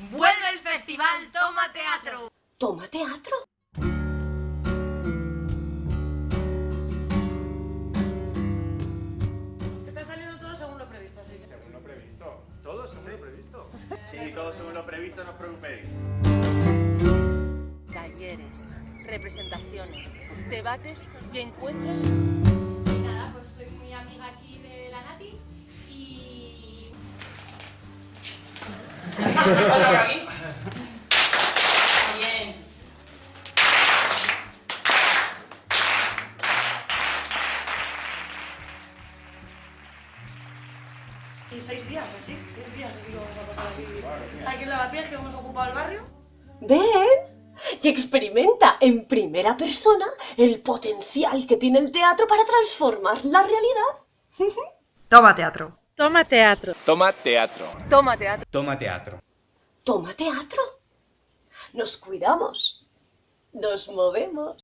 Vuelve el festival Toma Teatro. ¿Toma teatro? Está saliendo todo según lo previsto, así que... Según lo previsto. ¿Todo según lo previsto? Sí, todo según lo previsto, no os preocupéis. Talleres, representaciones, debates y encuentros. Bien. Y seis días, así, seis días, así que vamos a pasar aquí. Aquí en Lavapiés, que hemos ocupado el barrio. Ven y experimenta en primera persona el potencial que tiene el teatro para transformar la realidad. Toma teatro. Toma teatro. Toma teatro. Toma teatro. Toma teatro. Toma teatro. Nos cuidamos. Nos movemos.